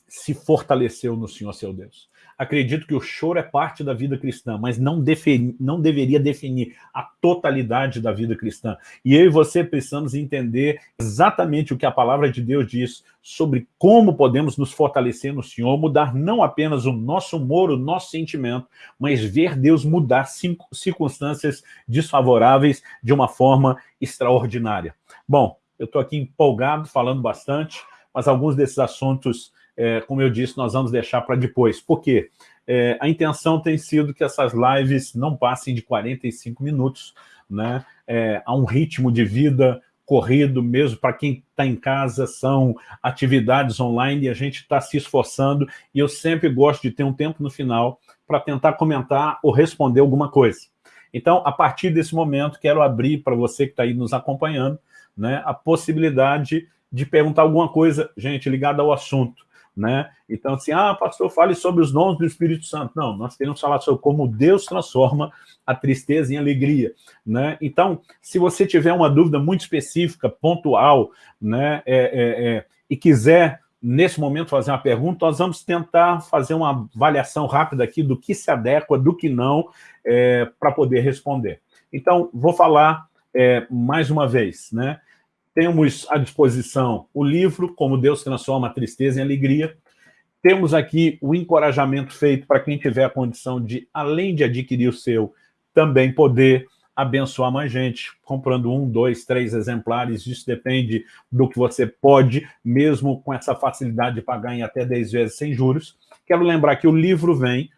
se fortaleceu no Senhor seu Deus. Acredito que o choro é parte da vida cristã, mas não, defini, não deveria definir a totalidade da vida cristã. E eu e você precisamos entender exatamente o que a palavra de Deus diz sobre como podemos nos fortalecer no Senhor, mudar não apenas o nosso humor, o nosso sentimento, mas ver Deus mudar circunstâncias desfavoráveis de uma forma extraordinária. Bom, eu estou aqui empolgado, falando bastante, mas alguns desses assuntos, é, como eu disse, nós vamos deixar para depois. Por quê? É, a intenção tem sido que essas lives não passem de 45 minutos, né? É, há um ritmo de vida corrido mesmo, para quem está em casa, são atividades online e a gente está se esforçando, e eu sempre gosto de ter um tempo no final para tentar comentar ou responder alguma coisa. Então, a partir desse momento, quero abrir para você que está aí nos acompanhando, né, a possibilidade de perguntar alguma coisa, gente, ligada ao assunto. Né? Então, assim, ah, pastor, fale sobre os dons do Espírito Santo. Não, nós queremos falar sobre como Deus transforma a tristeza em alegria. Né? Então, se você tiver uma dúvida muito específica, pontual, né, é, é, é, e quiser, nesse momento, fazer uma pergunta, nós vamos tentar fazer uma avaliação rápida aqui do que se adequa, do que não, é, para poder responder. Então, vou falar é, mais uma vez, né? Temos à disposição o livro, Como Deus Transforma a Tristeza em Alegria. Temos aqui o encorajamento feito para quem tiver a condição de, além de adquirir o seu, também poder abençoar mais gente, comprando um, dois, três exemplares, isso depende do que você pode, mesmo com essa facilidade de pagar em até 10 vezes sem juros. Quero lembrar que o livro vem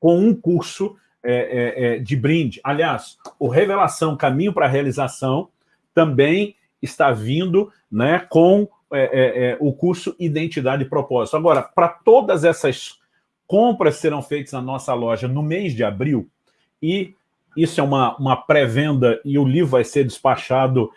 com um curso é, é, é, de brinde. Aliás, o Revelação Caminho para a Realização também está vindo né, com é, é, é, o curso Identidade e Propósito. Agora, para todas essas compras serão feitas na nossa loja no mês de abril, e isso é uma, uma pré-venda e o livro vai ser despachado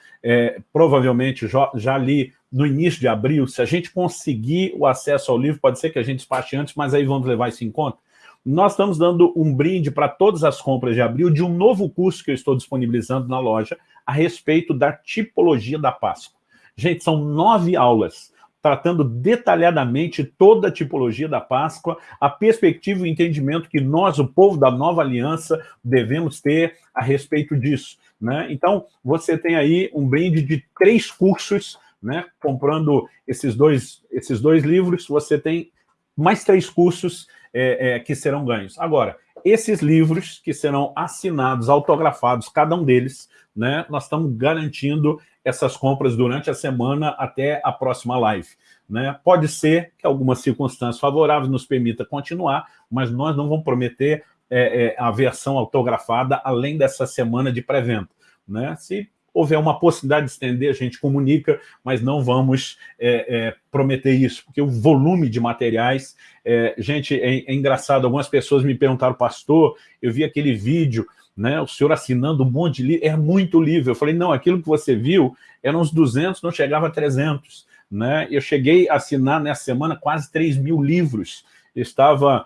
provavelmente já, já ali no início de abril, se a gente conseguir o acesso ao livro, pode ser que a gente despache antes, mas aí vamos levar isso em conta, nós estamos dando um brinde para todas as compras de abril de um novo curso que eu estou disponibilizando na loja a respeito da tipologia da Páscoa. Gente, são nove aulas tratando detalhadamente toda a tipologia da Páscoa, a perspectiva e o entendimento que nós, o povo da nova aliança, devemos ter a respeito disso. Né? Então, você tem aí um brinde de três cursos, né? comprando esses dois, esses dois livros, você tem mais três cursos é, é, que serão ganhos. Agora, esses livros que serão assinados, autografados, cada um deles, né, nós estamos garantindo essas compras durante a semana até a próxima live. Né? Pode ser que algumas circunstâncias favoráveis nos permita continuar, mas nós não vamos prometer é, é, a versão autografada além dessa semana de pré-venda. Né? Se houver uma possibilidade de estender, a gente comunica, mas não vamos é, é, prometer isso, porque o volume de materiais... É, gente, é, é, engraçado, algumas pessoas me perguntaram, pastor, eu vi aquele vídeo, né, o senhor assinando um monte de livro, é muito livro. Eu falei, não, aquilo que você viu eram uns 200, não chegava a 300. Né? Eu cheguei a assinar nessa semana quase 3 mil livros. Eu estava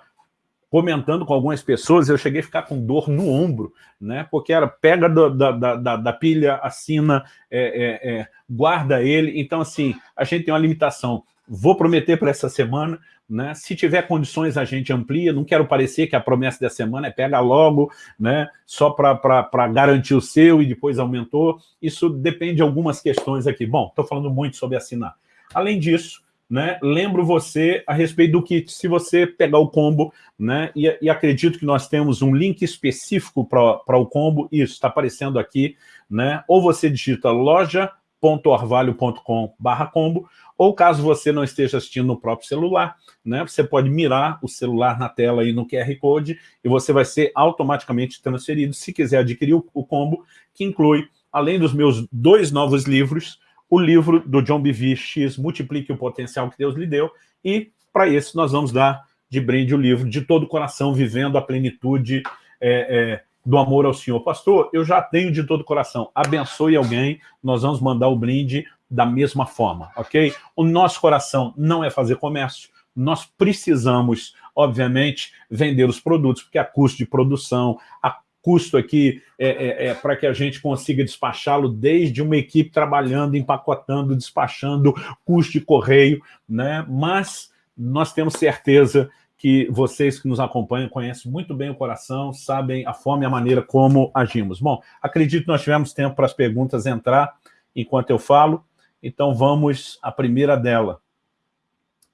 comentando com algumas pessoas, eu cheguei a ficar com dor no ombro, né? porque era pega do, da, da, da, pilha, assina, é, é, é, guarda ele. Então, assim, a gente tem uma limitação. Vou prometer para essa semana, né? se tiver condições a gente amplia, não quero parecer que a promessa da semana é pega logo, né? só para garantir o seu e depois aumentou. Isso depende de algumas questões aqui. Bom, estou falando muito sobre assinar. Além disso, né, lembro você a respeito do kit. Se você pegar o combo, né, e, e acredito que nós temos um link específico para o combo, isso, está aparecendo aqui, né, ou você digita loja.orvalho.com barra combo, ou caso você não esteja assistindo no próprio celular, né, você pode mirar o celular na tela aí no QR Code e você vai ser automaticamente transferido, se quiser adquirir o, o combo, que inclui, além dos meus dois novos livros, o livro do John Bevere, X, Multiplique o Potencial que Deus lhe deu, e para isso nós vamos dar de brinde o livro De Todo o Coração, Vivendo a Plenitude é, é, do Amor ao Senhor. Pastor, eu já tenho de todo o coração, abençoe alguém, nós vamos mandar o brinde da mesma forma, ok? O nosso coração não é fazer comércio, nós precisamos, obviamente, vender os produtos, porque a custo de produção, a custo aqui é, é, é para que a gente consiga despachá-lo desde uma equipe trabalhando, empacotando, despachando, custo de correio, né? mas nós temos certeza que vocês que nos acompanham conhecem muito bem o coração, sabem a forma e a maneira como agimos. Bom, acredito que nós tivemos tempo para as perguntas entrar enquanto eu falo, então vamos à primeira dela.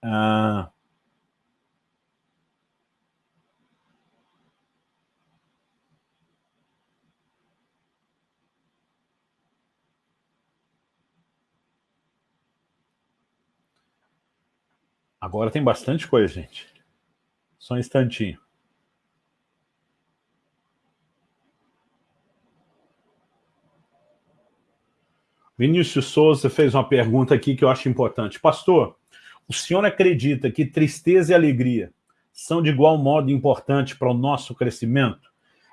Ah, Agora tem bastante coisa, gente. Só um instantinho. Vinícius Souza fez uma pergunta aqui que eu acho importante. Pastor, o senhor acredita que tristeza e alegria são de igual modo importantes para o nosso crescimento?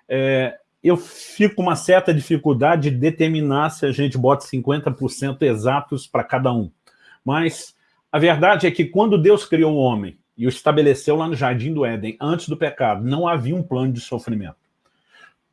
É, eu fico com uma certa dificuldade de determinar se a gente bota 50% exatos para cada um. Mas a verdade é que quando Deus criou o homem e o estabeleceu lá no Jardim do Éden, antes do pecado, não havia um plano de sofrimento.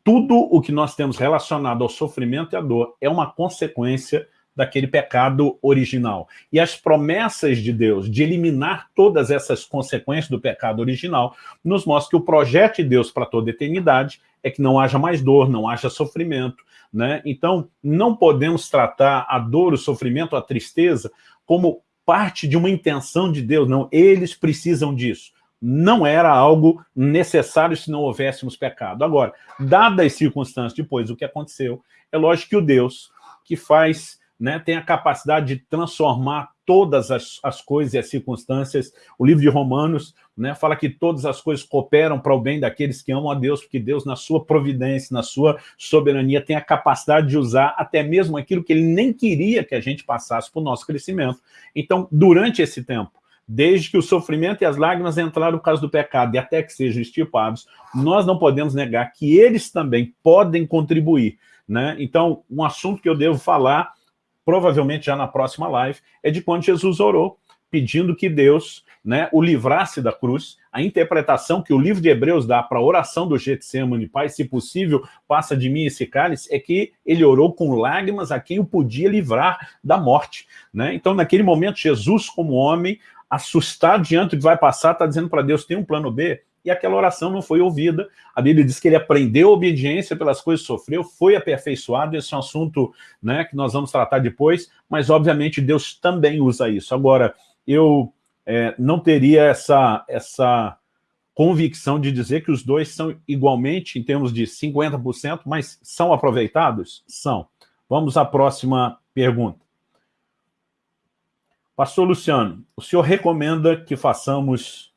Tudo o que nós temos relacionado ao sofrimento e à dor é uma consequência daquele pecado original. E as promessas de Deus de eliminar todas essas consequências do pecado original nos mostra que o projeto de Deus para toda a eternidade é que não haja mais dor, não haja sofrimento. Né? Então, não podemos tratar a dor, o sofrimento, a tristeza como parte de uma intenção de Deus, não, eles precisam disso. Não era algo necessário se não houvéssemos pecado. Agora, dadas as circunstâncias depois do que aconteceu, é lógico que o Deus que faz né, tem a capacidade de transformar todas as, as coisas e as circunstâncias. O livro de Romanos né, fala que todas as coisas cooperam para o bem daqueles que amam a Deus, porque Deus, na sua providência, na sua soberania, tem a capacidade de usar até mesmo aquilo que ele nem queria que a gente passasse para o nosso crescimento. Então, durante esse tempo, desde que o sofrimento e as lágrimas entraram no caso do pecado e até que sejam extirpados, nós não podemos negar que eles também podem contribuir. Né? Então, um assunto que eu devo falar provavelmente já na próxima live, é de quando Jesus orou, pedindo que Deus né, o livrasse da cruz. A interpretação que o livro de Hebreus dá para a oração do Getsemane, Pai, se possível, passa de mim esse cálice, é que ele orou com lágrimas a quem o podia livrar da morte. Né? Então, naquele momento, Jesus, como homem, assustado diante do que vai passar, está dizendo para Deus, tem um plano B? E aquela oração não foi ouvida. A Bíblia diz que ele aprendeu obediência pelas coisas que sofreu, foi aperfeiçoado, esse é um assunto né, que nós vamos tratar depois, mas obviamente Deus também usa isso. Agora, eu é, não teria essa, essa convicção de dizer que os dois são igualmente, em termos de 50%, mas são aproveitados? São. Vamos à próxima pergunta. Pastor Luciano, o senhor recomenda que façamos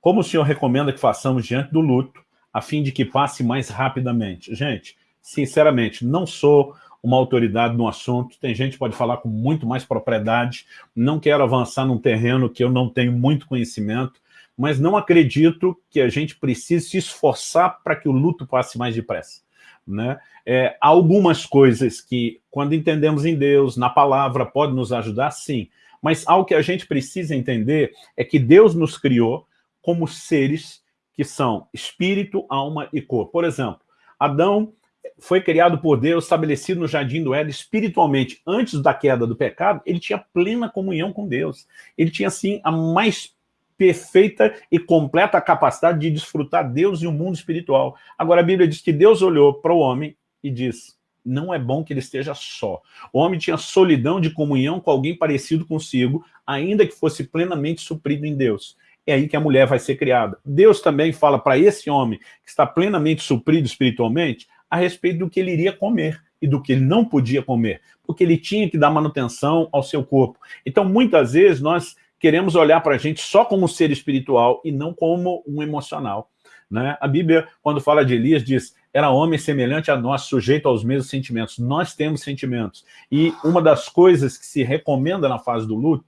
como o senhor recomenda que façamos diante do luto, a fim de que passe mais rapidamente? Gente, sinceramente, não sou uma autoridade no assunto, tem gente que pode falar com muito mais propriedade, não quero avançar num terreno que eu não tenho muito conhecimento, mas não acredito que a gente precise se esforçar para que o luto passe mais depressa. Né? É, algumas coisas que, quando entendemos em Deus, na palavra, pode nos ajudar, sim, mas algo que a gente precisa entender é que Deus nos criou como seres que são espírito, alma e corpo. Por exemplo, Adão foi criado por Deus, estabelecido no Jardim do Éden espiritualmente. Antes da queda do pecado, ele tinha plena comunhão com Deus. Ele tinha, assim, a mais perfeita e completa capacidade de desfrutar Deus e o mundo espiritual. Agora, a Bíblia diz que Deus olhou para o homem e diz, não é bom que ele esteja só. O homem tinha solidão de comunhão com alguém parecido consigo, ainda que fosse plenamente suprido em Deus. É aí que a mulher vai ser criada. Deus também fala para esse homem que está plenamente suprido espiritualmente a respeito do que ele iria comer e do que ele não podia comer, porque ele tinha que dar manutenção ao seu corpo. Então, muitas vezes, nós queremos olhar para a gente só como ser espiritual e não como um emocional. Né? A Bíblia, quando fala de Elias, diz, era homem semelhante a nós, sujeito aos mesmos sentimentos. Nós temos sentimentos. E uma das coisas que se recomenda na fase do luto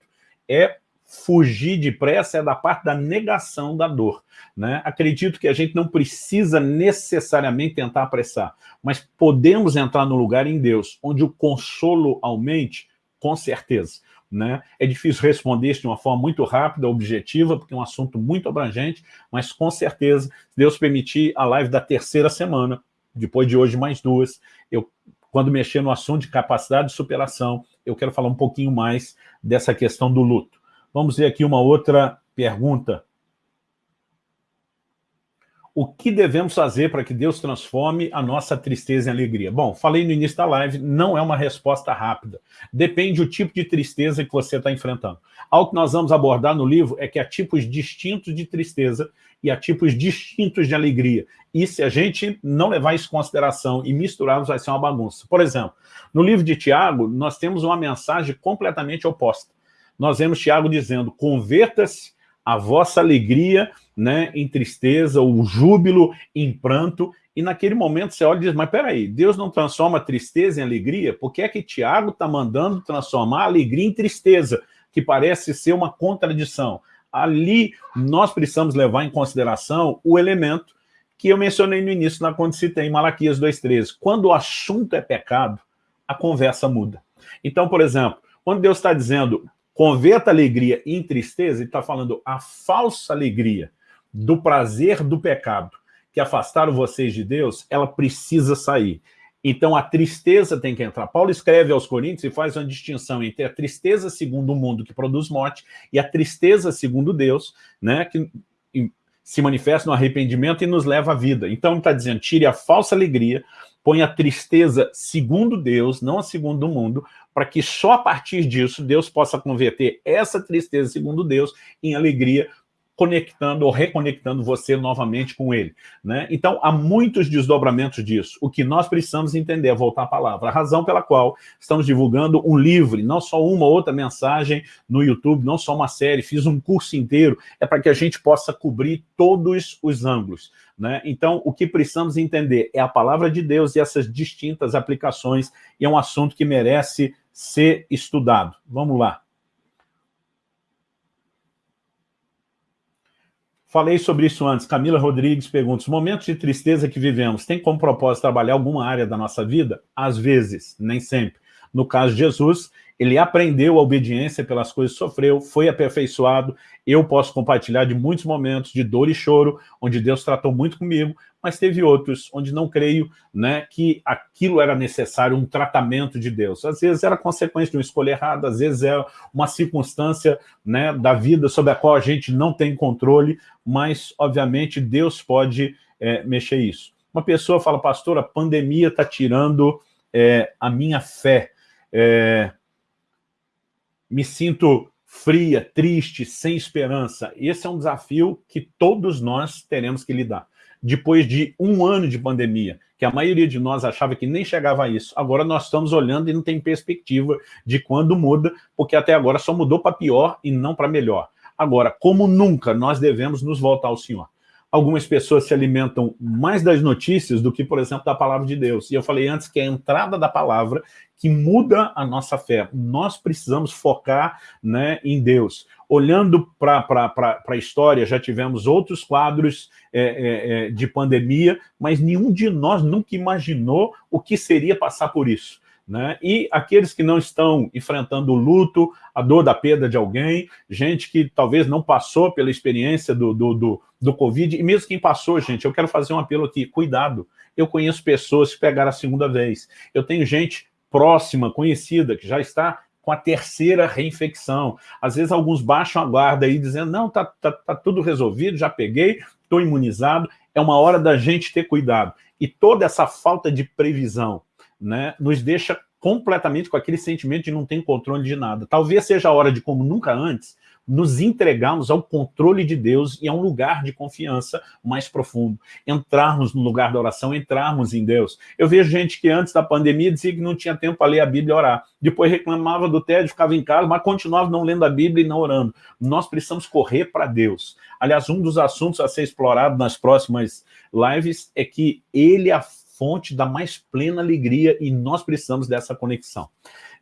é fugir depressa é da parte da negação da dor. Né? Acredito que a gente não precisa necessariamente tentar apressar, mas podemos entrar no lugar em Deus, onde o consolo aumente, com certeza. Né? É difícil responder isso de uma forma muito rápida, objetiva, porque é um assunto muito abrangente, mas com certeza, se Deus permitir, a live da terceira semana, depois de hoje mais duas, eu, quando mexer no assunto de capacidade de superação, eu quero falar um pouquinho mais dessa questão do luto. Vamos ver aqui uma outra pergunta o que devemos fazer para que Deus transforme a nossa tristeza em alegria? Bom, falei no início da live, não é uma resposta rápida. Depende do tipo de tristeza que você está enfrentando. Algo que nós vamos abordar no livro é que há tipos distintos de tristeza e há tipos distintos de alegria. E se a gente não levar isso em consideração e misturarmos, vai ser uma bagunça. Por exemplo, no livro de Tiago, nós temos uma mensagem completamente oposta. Nós vemos Tiago dizendo, converta-se a vossa alegria né, em tristeza, o júbilo em pranto, e naquele momento você olha e diz, mas peraí, Deus não transforma tristeza em alegria? Por que é que Tiago está mandando transformar alegria em tristeza, que parece ser uma contradição? Ali nós precisamos levar em consideração o elemento que eu mencionei no início, na quando citei em Malaquias 2,13. Quando o assunto é pecado, a conversa muda. Então, por exemplo, quando Deus está dizendo, converta alegria em tristeza, ele está falando a falsa alegria do prazer do pecado que afastaram vocês de Deus, ela precisa sair. Então a tristeza tem que entrar. Paulo escreve aos Coríntios e faz uma distinção entre a tristeza segundo o mundo que produz morte e a tristeza segundo Deus, né, que se manifesta no arrependimento e nos leva à vida. Então ele está dizendo, tire a falsa alegria, põe a tristeza segundo Deus, não a segundo o mundo, para que só a partir disso Deus possa converter essa tristeza segundo Deus em alegria conectando ou reconectando você novamente com ele. Né? Então, há muitos desdobramentos disso. O que nós precisamos entender é voltar à palavra. A razão pela qual estamos divulgando um livro, não só uma outra mensagem no YouTube, não só uma série, fiz um curso inteiro, é para que a gente possa cobrir todos os ângulos. Né? Então, o que precisamos entender é a palavra de Deus e essas distintas aplicações, e é um assunto que merece ser estudado. Vamos lá. Falei sobre isso antes. Camila Rodrigues pergunta, os momentos de tristeza que vivemos, tem como propósito trabalhar alguma área da nossa vida? Às vezes, nem sempre. No caso de Jesus, ele aprendeu a obediência pelas coisas que sofreu, foi aperfeiçoado. Eu posso compartilhar de muitos momentos de dor e choro, onde Deus tratou muito comigo, mas teve outros onde não creio né, que aquilo era necessário, um tratamento de Deus. Às vezes era consequência de uma escolha errada, às vezes é uma circunstância né, da vida sobre a qual a gente não tem controle, mas, obviamente, Deus pode é, mexer isso. Uma pessoa fala, pastor, a pandemia está tirando é, a minha fé. É, me sinto fria, triste, sem esperança. Esse é um desafio que todos nós teremos que lidar depois de um ano de pandemia, que a maioria de nós achava que nem chegava a isso. Agora nós estamos olhando e não tem perspectiva de quando muda, porque até agora só mudou para pior e não para melhor. Agora, como nunca, nós devemos nos voltar ao Senhor. Algumas pessoas se alimentam mais das notícias do que, por exemplo, da palavra de Deus. E eu falei antes que é a entrada da palavra que muda a nossa fé. Nós precisamos focar né, em Deus. Olhando para a história, já tivemos outros quadros é, é, é, de pandemia, mas nenhum de nós nunca imaginou o que seria passar por isso. Né? E aqueles que não estão enfrentando o luto, a dor da perda de alguém, gente que talvez não passou pela experiência do, do, do, do Covid, e mesmo quem passou, gente, eu quero fazer um apelo aqui, cuidado. Eu conheço pessoas que pegaram a segunda vez. Eu tenho gente próxima, conhecida, que já está com a terceira reinfecção. Às vezes alguns baixam a guarda aí dizendo, não, tá, tá, tá tudo resolvido, já peguei, estou imunizado. É uma hora da gente ter cuidado. E toda essa falta de previsão, né, nos deixa completamente com aquele sentimento de não ter controle de nada. Talvez seja a hora de, como nunca antes, nos entregarmos ao controle de Deus e a um lugar de confiança mais profundo. Entrarmos no lugar da oração, entrarmos em Deus. Eu vejo gente que antes da pandemia dizia que não tinha tempo para ler a Bíblia e orar. Depois reclamava do tédio, ficava em casa, mas continuava não lendo a Bíblia e não orando. Nós precisamos correr para Deus. Aliás, um dos assuntos a ser explorado nas próximas lives é que ele é a fonte da mais plena alegria e nós precisamos dessa conexão.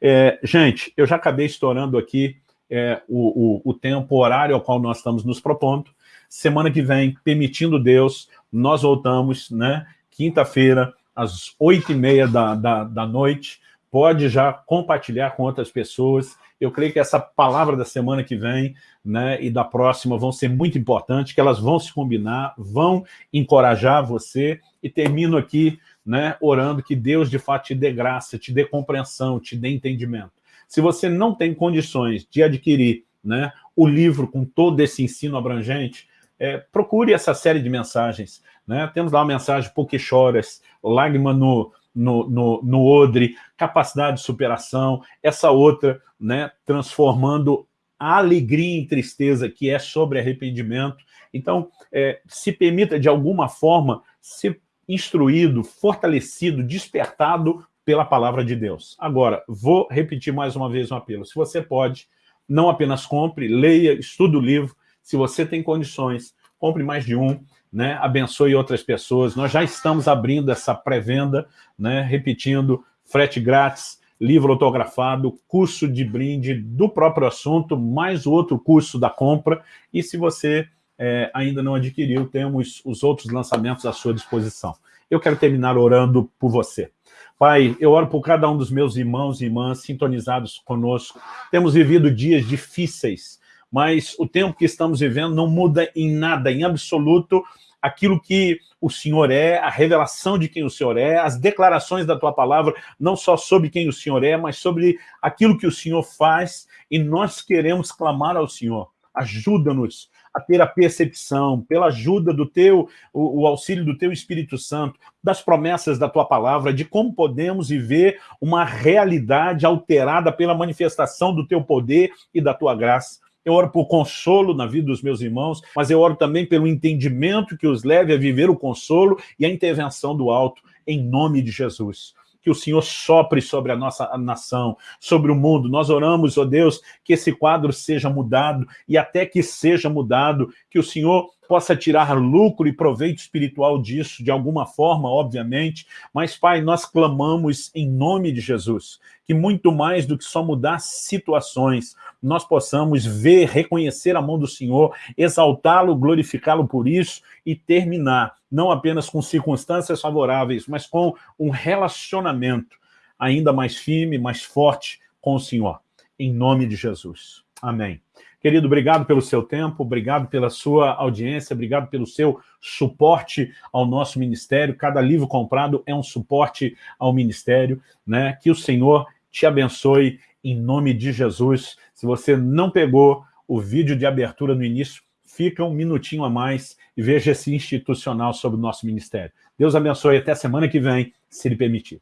É, gente, eu já acabei estourando aqui é, o, o, o tempo, o horário ao qual nós estamos nos propondo. Semana que vem, permitindo Deus, nós voltamos, né? Quinta-feira, às oito e meia da, da, da noite. Pode já compartilhar com outras pessoas. Eu creio que essa palavra da semana que vem né, e da próxima vão ser muito importantes, que elas vão se combinar, vão encorajar você. E termino aqui né, orando que Deus, de fato, te dê graça, te dê compreensão, te dê entendimento. Se você não tem condições de adquirir né, o livro com todo esse ensino abrangente, é, procure essa série de mensagens. Né? Temos lá a mensagem Por que choras, Lágrima no, no, no, no odre, capacidade de superação, essa outra, né, transformando a alegria em tristeza, que é sobre arrependimento. Então, é, se permita, de alguma forma, ser instruído, fortalecido, despertado pela palavra de Deus. Agora, vou repetir mais uma vez um apelo. Se você pode, não apenas compre, leia, estude o livro. Se você tem condições, compre mais de um, né? abençoe outras pessoas. Nós já estamos abrindo essa pré-venda, né? repetindo, frete grátis, livro autografado, curso de brinde do próprio assunto, mais outro curso da compra. E se você é, ainda não adquiriu, temos os outros lançamentos à sua disposição. Eu quero terminar orando por você. Pai, eu oro por cada um dos meus irmãos e irmãs sintonizados conosco. Temos vivido dias difíceis, mas o tempo que estamos vivendo não muda em nada, em absoluto, aquilo que o Senhor é, a revelação de quem o Senhor é, as declarações da Tua Palavra, não só sobre quem o Senhor é, mas sobre aquilo que o Senhor faz, e nós queremos clamar ao Senhor. Ajuda-nos a ter a percepção, pela ajuda do teu, o, o, auxílio do teu Espírito Santo, das promessas da tua palavra, de como podemos viver uma realidade alterada pela manifestação do teu poder e da tua graça. Eu oro por consolo na vida dos meus irmãos, mas eu oro também pelo entendimento que os leve a viver o consolo e a intervenção do alto, em nome de Jesus que o Senhor sopre sobre a nossa nação, sobre o mundo. Nós oramos, ó Deus, que esse quadro seja mudado e até que seja mudado, que o Senhor possa tirar lucro e proveito espiritual disso, de alguma forma, obviamente, mas, Pai, nós clamamos em nome de Jesus, que muito mais do que só mudar situações, nós possamos ver, reconhecer a mão do Senhor, exaltá-lo, glorificá-lo por isso e terminar, não apenas com circunstâncias favoráveis, mas com um relacionamento ainda mais firme, mais forte com o Senhor. Em nome de Jesus. Amém. Querido, obrigado pelo seu tempo, obrigado pela sua audiência, obrigado pelo seu suporte ao nosso ministério. Cada livro comprado é um suporte ao ministério. Né? Que o Senhor te abençoe em nome de Jesus. Se você não pegou o vídeo de abertura no início, fica um minutinho a mais e veja esse institucional sobre o nosso ministério. Deus abençoe até semana que vem, se Ele permitir.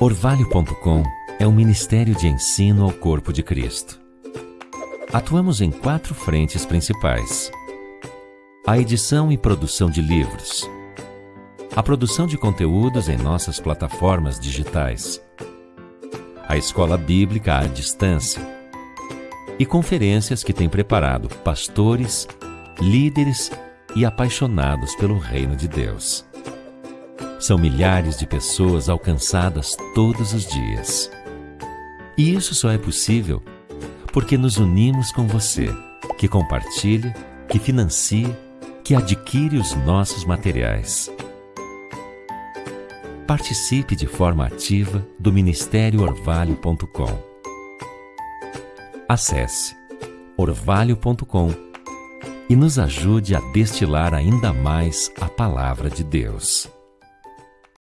Orvalho.com é um ministério de ensino ao corpo de Cristo. Atuamos em quatro frentes principais. A edição e produção de livros. A produção de conteúdos em nossas plataformas digitais. A escola bíblica à distância. E conferências que tem preparado pastores, líderes e apaixonados pelo reino de Deus. São milhares de pessoas alcançadas todos os dias. E isso só é possível porque nos unimos com você, que compartilha, que financia, que adquire os nossos materiais. Participe de forma ativa do Ministério Orvalho.com. Acesse orvalho.com e nos ajude a destilar ainda mais a palavra de Deus.